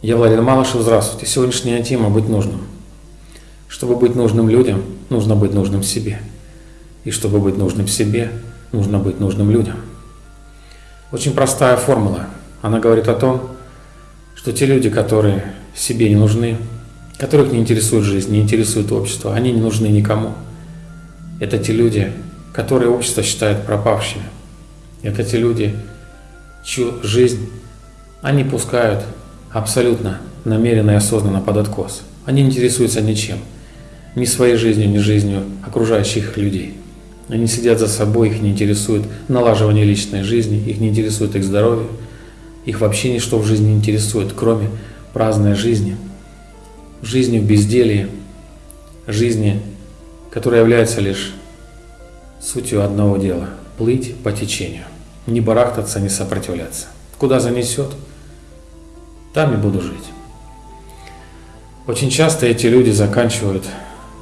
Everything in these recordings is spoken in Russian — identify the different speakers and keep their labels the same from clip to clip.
Speaker 1: Я Владимир Малышев, здравствуйте. Сегодняшняя тема – быть нужным. Чтобы быть нужным людям, нужно быть нужным себе. И чтобы быть нужным себе, нужно быть нужным людям. Очень простая формула. Она говорит о том, что те люди, которые себе не нужны, которых не интересует жизнь, не интересует общество, они не нужны никому. Это те люди, которые общество считает пропавшими. Это те люди, чью жизнь они пускают абсолютно намеренно и осознанно под откос. Они интересуются ничем, ни своей жизнью, ни жизнью окружающих людей. Они сидят за собой, их не интересует налаживание личной жизни, их не интересует их здоровье, их вообще ничто в жизни не интересует, кроме праздной жизни, жизни в безделии, жизни, которая является лишь сутью одного дела – плыть по течению, не барахтаться, не сопротивляться. Куда занесет – там и буду жить. Очень часто эти люди заканчивают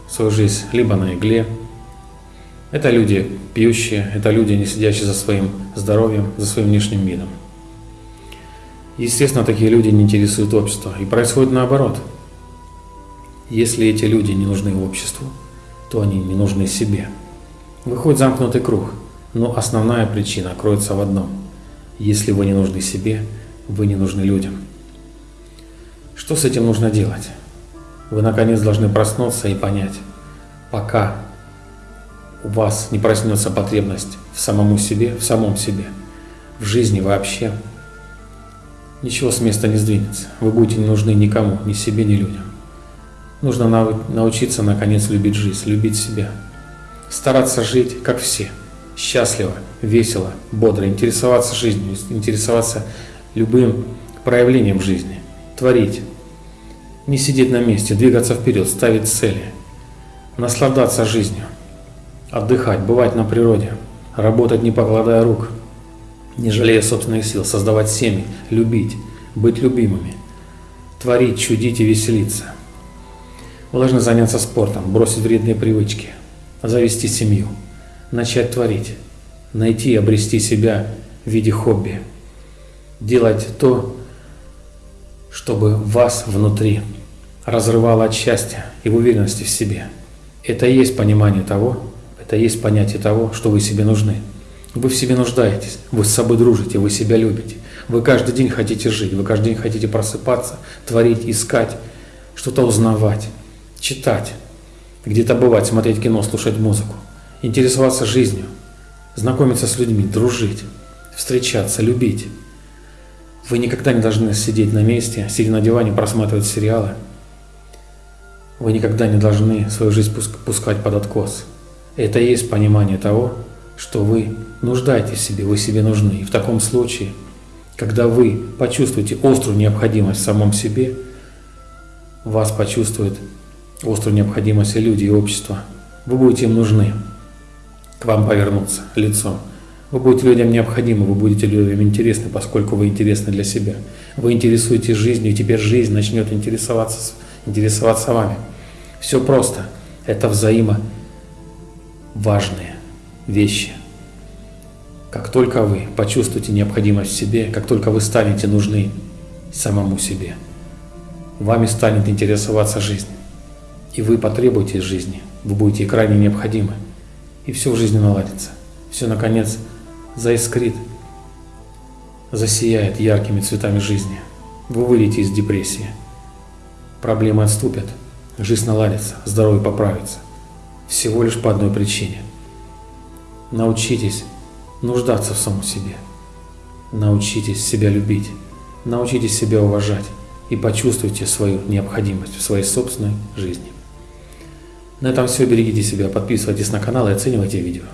Speaker 1: свою жизнь либо на игле, это люди пьющие, это люди, не сидящие за своим здоровьем, за своим внешним видом. Естественно, такие люди не интересуют общество. И происходит наоборот. Если эти люди не нужны обществу, то они не нужны себе. Выходит замкнутый круг. Но основная причина кроется в одном. Если вы не нужны себе, вы не нужны людям. Что с этим нужно делать? Вы наконец должны проснуться и понять, пока у вас не проснется потребность в самому себе, в самом себе, в жизни вообще, ничего с места не сдвинется. Вы будете не нужны никому, ни себе, ни людям. Нужно научиться наконец любить жизнь, любить себя. Стараться жить, как все. Счастливо, весело, бодро. Интересоваться жизнью, интересоваться любым проявлением жизни. Творить, не сидеть на месте, двигаться вперед, ставить цели, наслаждаться жизнью, отдыхать, бывать на природе, работать не покладая рук, не жалея собственных сил, создавать семьи, любить, быть любимыми, творить, чудить и веселиться. Вы должны заняться спортом, бросить вредные привычки, завести семью, начать творить, найти и обрести себя в виде хобби, делать то, чтобы вас внутри разрывало от счастья и уверенности в себе. Это и есть понимание того, это и есть понятие того, что вы себе нужны. Вы в себе нуждаетесь, вы с собой дружите, вы себя любите. Вы каждый день хотите жить, вы каждый день хотите просыпаться, творить, искать, что-то узнавать, читать, где-то бывать, смотреть кино, слушать музыку, интересоваться жизнью, знакомиться с людьми, дружить, встречаться, любить. Вы никогда не должны сидеть на месте, сидя на диване, просматривать сериалы. Вы никогда не должны свою жизнь пускать под откос. Это и есть понимание того, что вы нуждаетесь в себе, вы себе нужны. И в таком случае, когда вы почувствуете острую необходимость в самом себе, вас почувствует острую необходимость и люди, и общество. Вы будете им нужны, к вам повернуться лицом. Вы будете людям необходимы, вы будете людям интересны, поскольку вы интересны для себя. Вы интересуетесь жизнью, и теперь жизнь начнет интересоваться, интересоваться вами. Все просто. Это взаимо важные вещи. Как только вы почувствуете необходимость в себе, как только вы станете нужны самому себе, вами станет интересоваться жизнь. И вы потребуете жизни, вы будете крайне необходимы. И все в жизни наладится. Все, наконец, заискрит, засияет яркими цветами жизни. Вы выйдете из депрессии. Проблемы отступят, жизнь наладится, здоровье поправится. Всего лишь по одной причине. Научитесь нуждаться в самом себе. Научитесь себя любить. Научитесь себя уважать и почувствуйте свою необходимость в своей собственной жизни. На этом все. Берегите себя, подписывайтесь на канал и оценивайте видео.